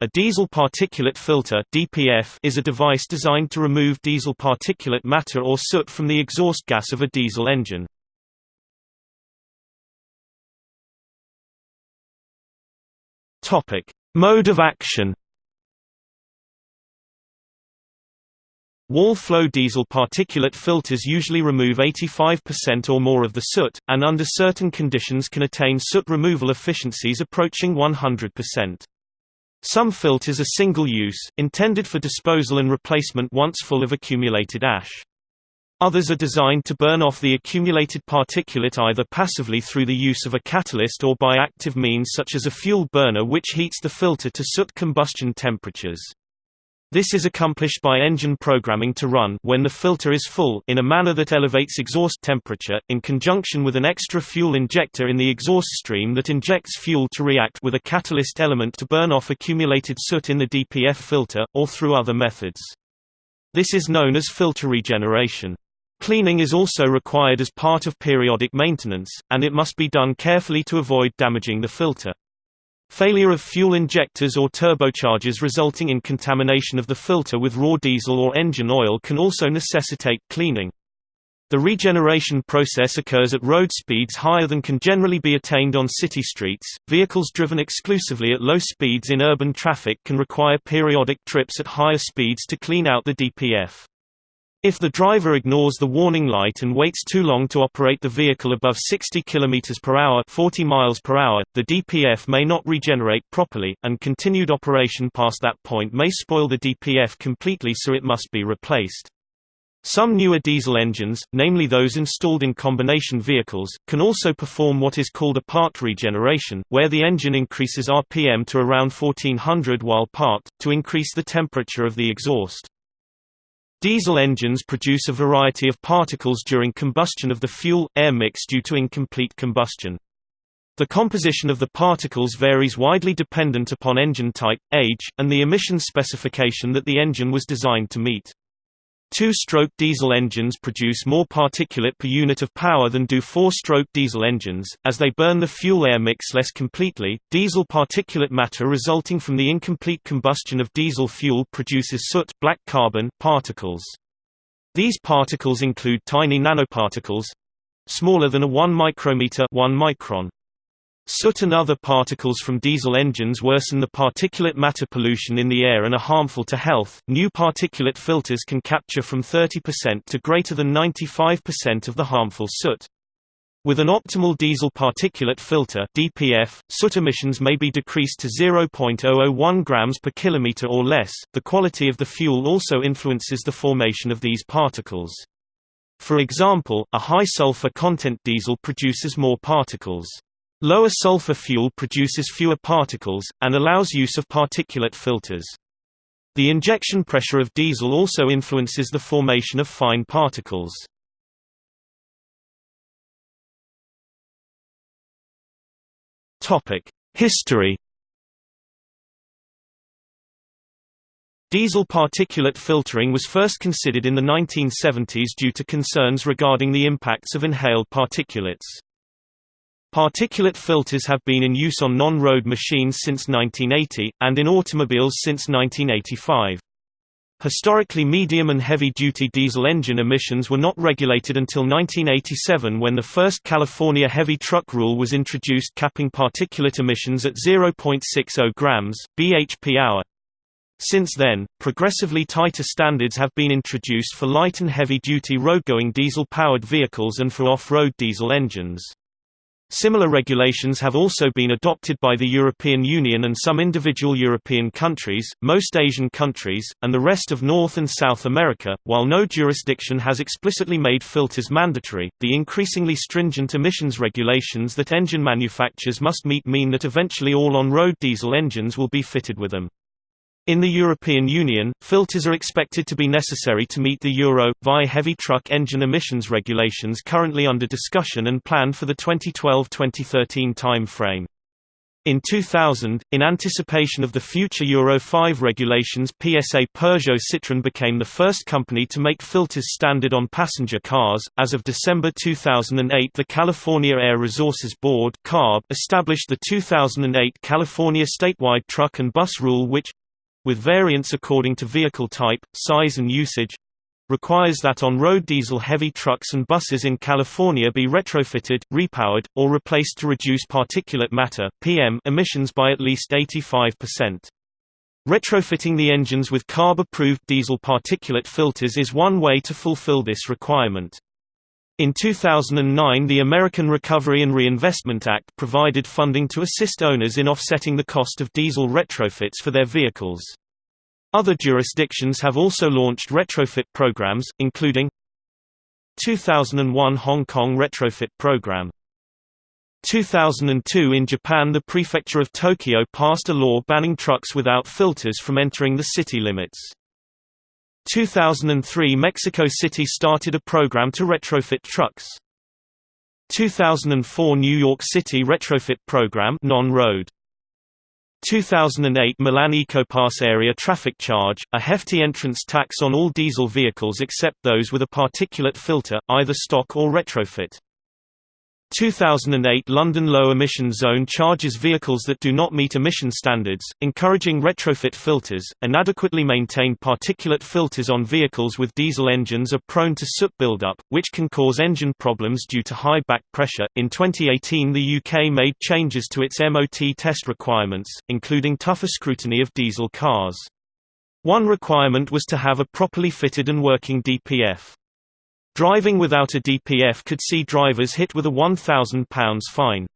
A diesel particulate filter (DPF) is a device designed to remove diesel particulate matter or soot from the exhaust gas of a diesel engine. Topic: Mode of action. Wall-flow diesel particulate filters usually remove 85% or more of the soot, and under certain conditions can attain soot removal efficiencies approaching 100%. Some filters are single-use, intended for disposal and replacement once full of accumulated ash. Others are designed to burn off the accumulated particulate either passively through the use of a catalyst or by active means such as a fuel burner which heats the filter to soot combustion temperatures. This is accomplished by engine programming to run when the filter is full in a manner that elevates exhaust temperature, in conjunction with an extra fuel injector in the exhaust stream that injects fuel to react with a catalyst element to burn off accumulated soot in the DPF filter, or through other methods. This is known as filter regeneration. Cleaning is also required as part of periodic maintenance, and it must be done carefully to avoid damaging the filter. Failure of fuel injectors or turbochargers resulting in contamination of the filter with raw diesel or engine oil can also necessitate cleaning. The regeneration process occurs at road speeds higher than can generally be attained on city streets. Vehicles driven exclusively at low speeds in urban traffic can require periodic trips at higher speeds to clean out the DPF. If the driver ignores the warning light and waits too long to operate the vehicle above 60 km per hour, 40 miles per hour, the DPF may not regenerate properly, and continued operation past that point may spoil the DPF completely so it must be replaced. Some newer diesel engines, namely those installed in combination vehicles, can also perform what is called a part regeneration, where the engine increases RPM to around 1400 while parked, to increase the temperature of the exhaust. Diesel engines produce a variety of particles during combustion of the fuel-air mix due to incomplete combustion. The composition of the particles varies widely dependent upon engine type, age, and the emissions specification that the engine was designed to meet. Two-stroke diesel engines produce more particulate per unit of power than do four-stroke diesel engines, as they burn the fuel-air mix less completely. Diesel particulate matter resulting from the incomplete combustion of diesel fuel produces soot black carbon particles. These particles include tiny nanoparticles smaller than a 1 micrometer 1 micron Soot and other particles from diesel engines worsen the particulate matter pollution in the air and are harmful to health. New particulate filters can capture from 30% to greater than 95% of the harmful soot. With an optimal diesel particulate filter (DPF), soot emissions may be decreased to 0.001 grams per kilometer or less. The quality of the fuel also influences the formation of these particles. For example, a high sulfur content diesel produces more particles. Lower sulfur fuel produces fewer particles, and allows use of particulate filters. The injection pressure of diesel also influences the formation of fine particles. History Diesel particulate filtering was first considered in the 1970s due to concerns regarding the impacts of inhaled particulates. Particulate filters have been in use on non-road machines since 1980, and in automobiles since 1985. Historically medium and heavy-duty diesel engine emissions were not regulated until 1987 when the first California heavy truck rule was introduced capping particulate emissions at 0.60 grams, bhp hour. Since then, progressively tighter standards have been introduced for light and heavy-duty road-going diesel-powered vehicles and for off-road diesel engines. Similar regulations have also been adopted by the European Union and some individual European countries, most Asian countries, and the rest of North and South America. While no jurisdiction has explicitly made filters mandatory, the increasingly stringent emissions regulations that engine manufacturers must meet mean that eventually all on-road diesel engines will be fitted with them. In the European Union, filters are expected to be necessary to meet the Euro, VI heavy truck engine emissions regulations currently under discussion and planned for the 2012-2013 time frame. In 2000, in anticipation of the future Euro 5 regulations PSA Peugeot Citroën became the first company to make filters standard on passenger cars. As of December 2008 the California Air Resources Board established the 2008 California statewide truck and bus rule which with variants according to vehicle type, size and usage requires that on-road diesel-heavy trucks and buses in California be retrofitted, repowered, or replaced to reduce particulate matter (PM) emissions by at least 85%. Retrofitting the engines with CARB-approved diesel particulate filters is one way to fulfill this requirement. In 2009 the American Recovery and Reinvestment Act provided funding to assist owners in offsetting the cost of diesel retrofits for their vehicles. Other jurisdictions have also launched retrofit programs, including 2001 Hong Kong retrofit program 2002 in Japan the prefecture of Tokyo passed a law banning trucks without filters from entering the city limits. 2003 Mexico City started a program to retrofit trucks. 2004 New York City retrofit program non-road 2008 Milan EcoPass area traffic charge, a hefty entrance tax on all diesel vehicles except those with a particulate filter, either stock or retrofit. 2008 London Low Emission Zone charges vehicles that do not meet emission standards, encouraging retrofit filters. Inadequately maintained particulate filters on vehicles with diesel engines are prone to soot buildup, which can cause engine problems due to high back pressure. In 2018, the UK made changes to its MOT test requirements, including tougher scrutiny of diesel cars. One requirement was to have a properly fitted and working DPF. Driving without a DPF could see drivers hit with a £1,000 fine.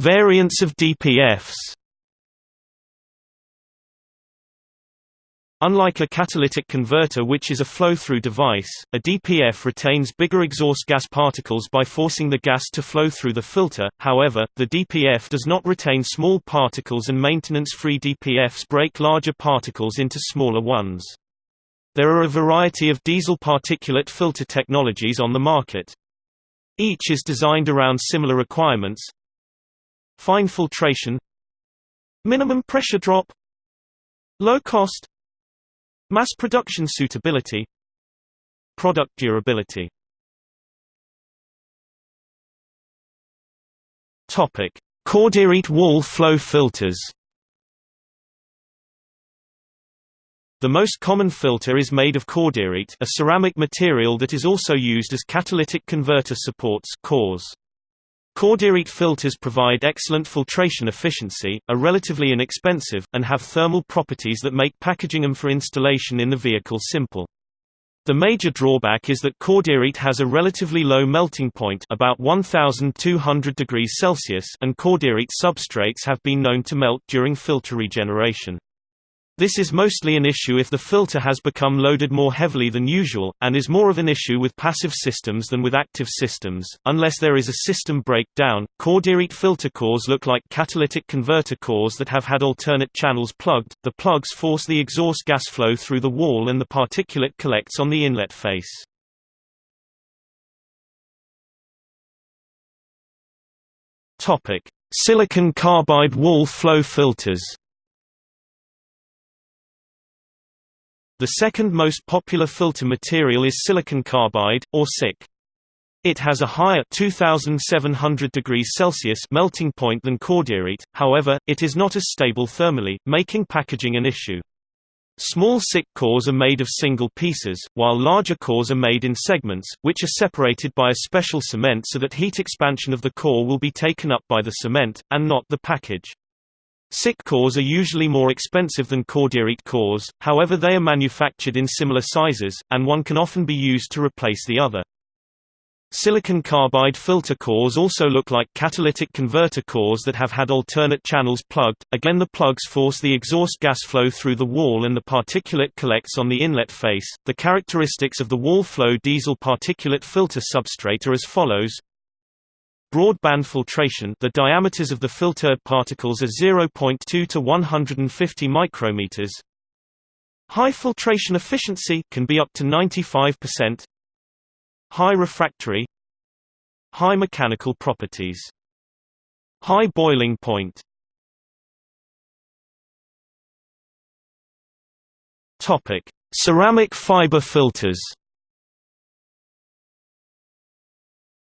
Variants of DPFs. Unlike a catalytic converter which is a flow-through device, a DPF retains bigger exhaust gas particles by forcing the gas to flow through the filter, however, the DPF does not retain small particles and maintenance-free DPFs break larger particles into smaller ones. There are a variety of diesel particulate filter technologies on the market. Each is designed around similar requirements. Fine filtration Minimum pressure drop Low cost Mass production suitability Product durability Topic: Cordierite wall flow filters. The most common filter is made of cordierite, a ceramic material that is also used as catalytic converter supports cores. Cordierite filters provide excellent filtration efficiency, are relatively inexpensive, and have thermal properties that make packaging them for installation in the vehicle simple. The major drawback is that cordierite has a relatively low melting point about 1200 degrees Celsius and cordierite substrates have been known to melt during filter regeneration. This is mostly an issue if the filter has become loaded more heavily than usual, and is more of an issue with passive systems than with active systems. Unless there is a system breakdown, cordierite filter cores look like catalytic converter cores that have had alternate channels plugged. The plugs force the exhaust gas flow through the wall and the particulate collects on the inlet face. Topic: Silicon carbide wall flow filters. The second most popular filter material is silicon carbide, or SiC. It has a higher 2700 degrees Celsius melting point than cordierite, however, it is not as stable thermally, making packaging an issue. Small SiC cores are made of single pieces, while larger cores are made in segments, which are separated by a special cement so that heat expansion of the core will be taken up by the cement, and not the package. SiC cores are usually more expensive than cordierite cores, however they are manufactured in similar sizes, and one can often be used to replace the other. Silicon carbide filter cores also look like catalytic converter cores that have had alternate channels plugged, again the plugs force the exhaust gas flow through the wall and the particulate collects on the inlet face. The characteristics of the wall flow diesel particulate filter substrate are as follows Broadband filtration the diameters of the filtered particles are 0.2 to 150 micrometers. High filtration efficiency can be up to 95%. High refractory High mechanical properties High boiling point Ceramic fiber filters.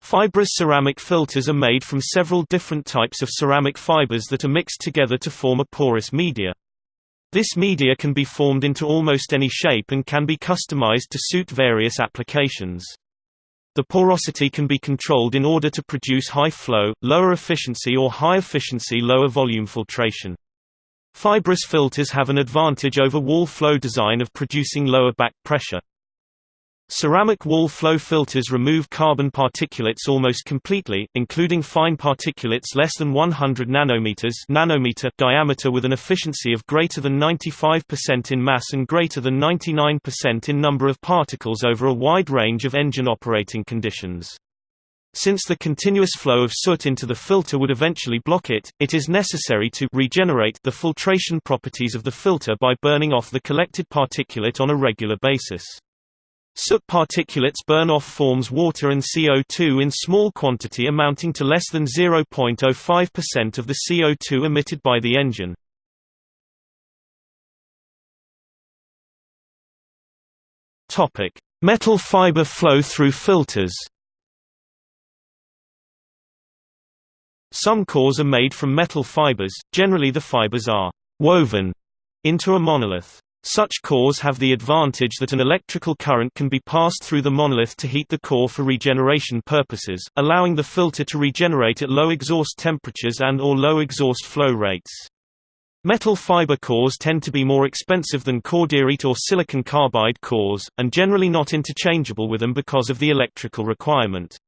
Fibrous ceramic filters are made from several different types of ceramic fibers that are mixed together to form a porous media. This media can be formed into almost any shape and can be customized to suit various applications. The porosity can be controlled in order to produce high flow, lower efficiency or high efficiency lower volume filtration. Fibrous filters have an advantage over wall flow design of producing lower back pressure. Ceramic wall flow filters remove carbon particulates almost completely, including fine particulates less than 100 nanometers nanometer diameter with an efficiency of greater than 95% in mass and greater than 99% in number of particles over a wide range of engine operating conditions. Since the continuous flow of soot into the filter would eventually block it, it is necessary to regenerate the filtration properties of the filter by burning off the collected particulate on a regular basis. Soot particulates burn off forms water and CO2 in small quantity amounting to less than 0.05% of the CO2 emitted by the engine. Metal fiber flow through filters Some cores are made from metal fibers, generally the fibers are «woven» into a monolith. Such cores have the advantage that an electrical current can be passed through the monolith to heat the core for regeneration purposes, allowing the filter to regenerate at low exhaust temperatures and or low exhaust flow rates. Metal fiber cores tend to be more expensive than cordierite or silicon carbide cores, and generally not interchangeable with them because of the electrical requirement.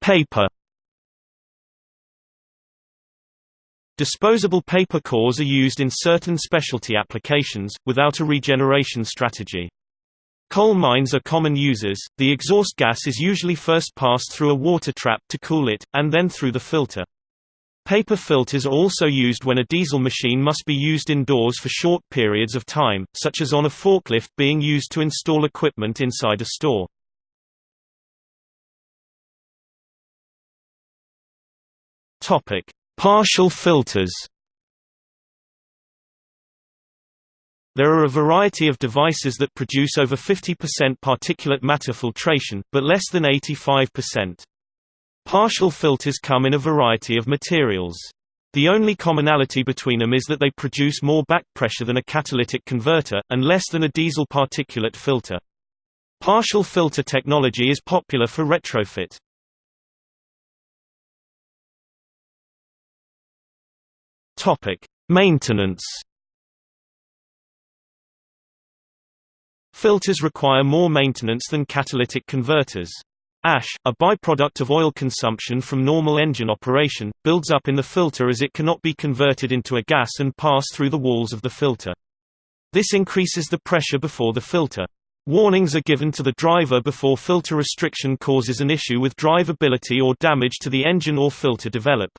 Paper Disposable paper cores are used in certain specialty applications, without a regeneration strategy. Coal mines are common users, the exhaust gas is usually first passed through a water trap to cool it, and then through the filter. Paper filters are also used when a diesel machine must be used indoors for short periods of time, such as on a forklift being used to install equipment inside a store. Partial filters There are a variety of devices that produce over 50% particulate matter filtration, but less than 85%. Partial filters come in a variety of materials. The only commonality between them is that they produce more back pressure than a catalytic converter, and less than a diesel particulate filter. Partial filter technology is popular for retrofit. Topic: Maintenance. Filters require more maintenance than catalytic converters. Ash, a byproduct of oil consumption from normal engine operation, builds up in the filter as it cannot be converted into a gas and pass through the walls of the filter. This increases the pressure before the filter. Warnings are given to the driver before filter restriction causes an issue with drivability or damage to the engine or filter develop.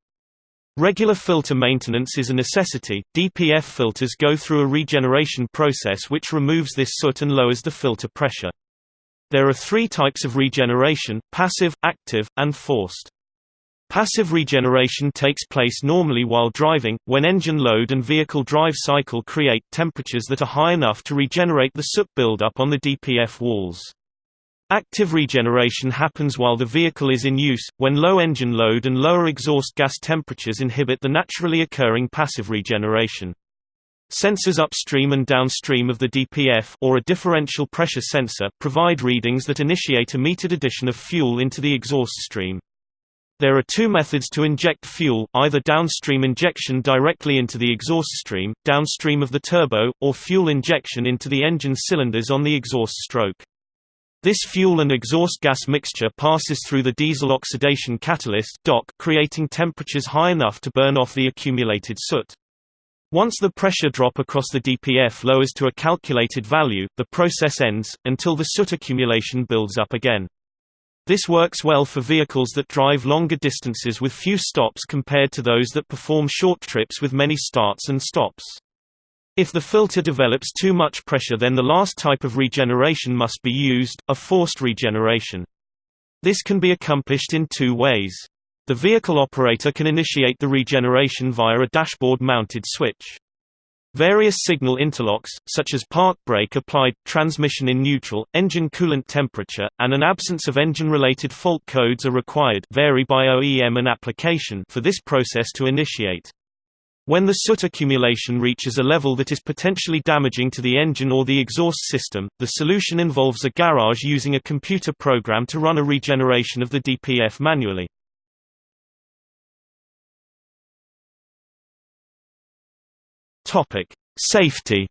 Regular filter maintenance is a necessity. DPF filters go through a regeneration process which removes this soot and lowers the filter pressure. There are three types of regeneration, passive, active, and forced. Passive regeneration takes place normally while driving, when engine load and vehicle drive cycle create temperatures that are high enough to regenerate the soot buildup on the DPF walls. Active regeneration happens while the vehicle is in use, when low engine load and lower exhaust gas temperatures inhibit the naturally occurring passive regeneration. Sensors upstream and downstream of the DPF or a differential pressure sensor provide readings that initiate a metered addition of fuel into the exhaust stream. There are two methods to inject fuel, either downstream injection directly into the exhaust stream, downstream of the turbo, or fuel injection into the engine cylinders on the exhaust stroke. This fuel and exhaust gas mixture passes through the diesel oxidation catalyst DOC, creating temperatures high enough to burn off the accumulated soot. Once the pressure drop across the DPF lowers to a calculated value, the process ends, until the soot accumulation builds up again. This works well for vehicles that drive longer distances with few stops compared to those that perform short trips with many starts and stops. If the filter develops too much pressure then the last type of regeneration must be used, a forced regeneration. This can be accomplished in two ways. The vehicle operator can initiate the regeneration via a dashboard-mounted switch. Various signal interlocks, such as park brake applied, transmission in neutral, engine coolant temperature, and an absence of engine-related fault codes are required vary by OEM and application for this process to initiate. When the soot accumulation reaches a level that is potentially damaging to the engine or the exhaust system, the solution involves a garage using a computer program to run a regeneration of the DPF manually. Safety.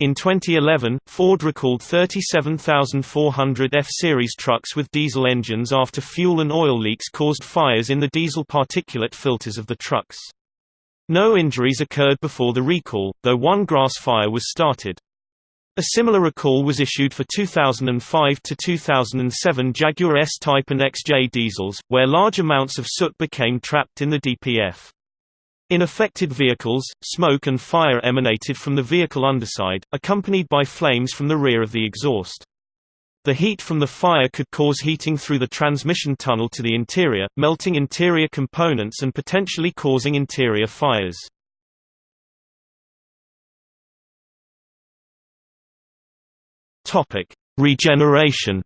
In 2011, Ford recalled 37,400 F-Series trucks with diesel engines after fuel and oil leaks caused fires in the diesel particulate filters of the trucks. No injuries occurred before the recall, though one grass fire was started. A similar recall was issued for 2005 to 2007 Jaguar S-Type and XJ diesels, where large amounts of soot became trapped in the DPF. In affected vehicles, smoke and fire emanated from the vehicle underside, accompanied by flames from the rear of the exhaust. The heat from the fire could cause heating through the transmission tunnel to the interior, melting interior components and potentially causing interior fires. Regeneration.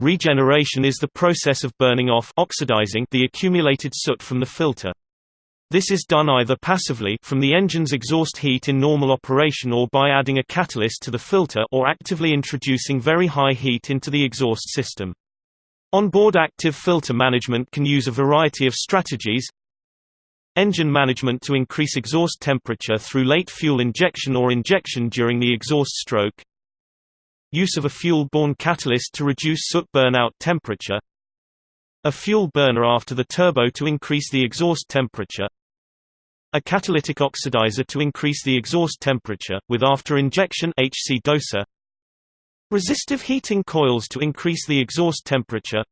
Regeneration is the process of burning off oxidizing the accumulated soot from the filter. This is done either passively from the engine's exhaust heat in normal operation or by adding a catalyst to the filter or actively introducing very high heat into the exhaust system. Onboard active filter management can use a variety of strategies, Engine management to increase exhaust temperature through late fuel injection or injection during the exhaust stroke Use of a fuel-borne catalyst to reduce soot burnout temperature A fuel burner after the turbo to increase the exhaust temperature a catalytic oxidizer to increase the exhaust temperature, with after-injection HC doser Resistive heating coils to increase the exhaust temperature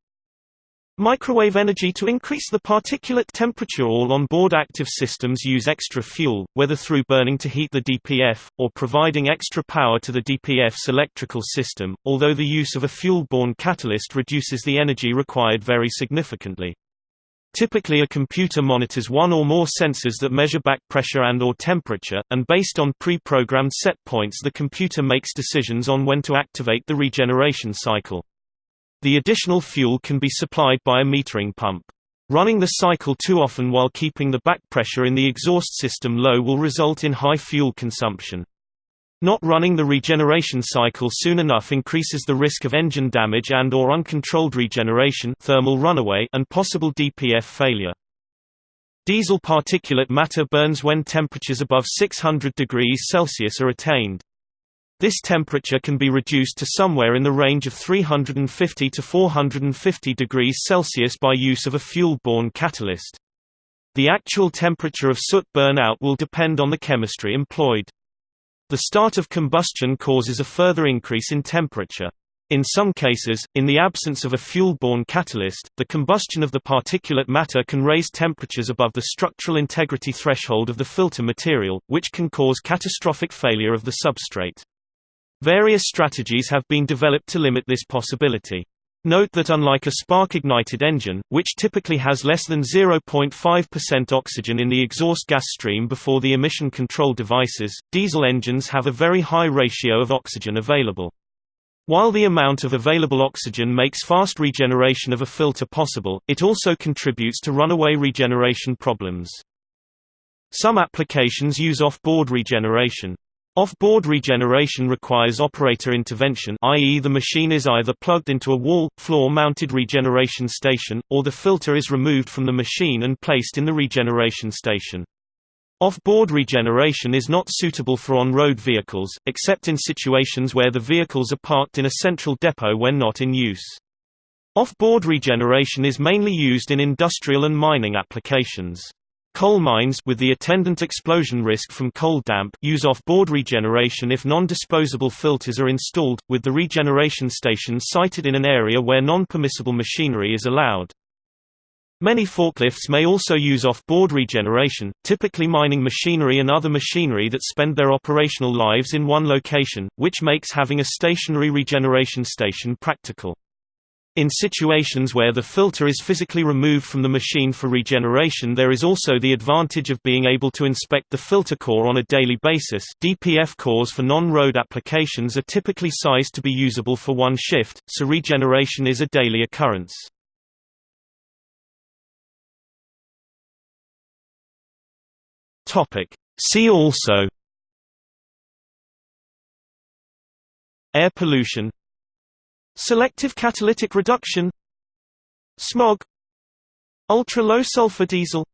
Microwave energy to increase the particulate temperature All on-board active systems use extra fuel, whether through burning to heat the DPF, or providing extra power to the DPF's electrical system, although the use of a fuel-borne catalyst reduces the energy required very significantly. Typically a computer monitors one or more sensors that measure back pressure and or temperature, and based on pre-programmed set points the computer makes decisions on when to activate the regeneration cycle. The additional fuel can be supplied by a metering pump. Running the cycle too often while keeping the back pressure in the exhaust system low will result in high fuel consumption. Not running the regeneration cycle soon enough increases the risk of engine damage and or uncontrolled regeneration thermal runaway and possible DPF failure. Diesel particulate matter burns when temperatures above 600 degrees Celsius are attained. This temperature can be reduced to somewhere in the range of 350 to 450 degrees Celsius by use of a fuel-borne catalyst. The actual temperature of soot burnout will depend on the chemistry employed. The start of combustion causes a further increase in temperature. In some cases, in the absence of a fuel-borne catalyst, the combustion of the particulate matter can raise temperatures above the structural integrity threshold of the filter material, which can cause catastrophic failure of the substrate. Various strategies have been developed to limit this possibility. Note that unlike a spark-ignited engine, which typically has less than 0.5% oxygen in the exhaust gas stream before the emission control devices, diesel engines have a very high ratio of oxygen available. While the amount of available oxygen makes fast regeneration of a filter possible, it also contributes to runaway regeneration problems. Some applications use off-board regeneration. Off-board regeneration requires operator intervention i.e. the machine is either plugged into a wall, floor-mounted regeneration station, or the filter is removed from the machine and placed in the regeneration station. Off-board regeneration is not suitable for on-road vehicles, except in situations where the vehicles are parked in a central depot when not in use. Off-board regeneration is mainly used in industrial and mining applications. Coal mines with the attendant explosion risk from coal damp use off-board regeneration if non-disposable filters are installed, with the regeneration station sited in an area where non-permissible machinery is allowed. Many forklifts may also use off-board regeneration, typically mining machinery and other machinery that spend their operational lives in one location, which makes having a stationary regeneration station practical. In situations where the filter is physically removed from the machine for regeneration there is also the advantage of being able to inspect the filter core on a daily basis. DPF cores for non-road applications are typically sized to be usable for one shift, so regeneration is a daily occurrence. See also. Air pollution Selective catalytic reduction Smog Ultra-low sulfur diesel